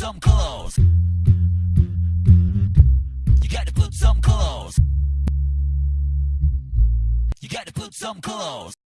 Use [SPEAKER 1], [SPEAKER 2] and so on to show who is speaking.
[SPEAKER 1] some clothes. You got to put some clothes. You got to put some clothes.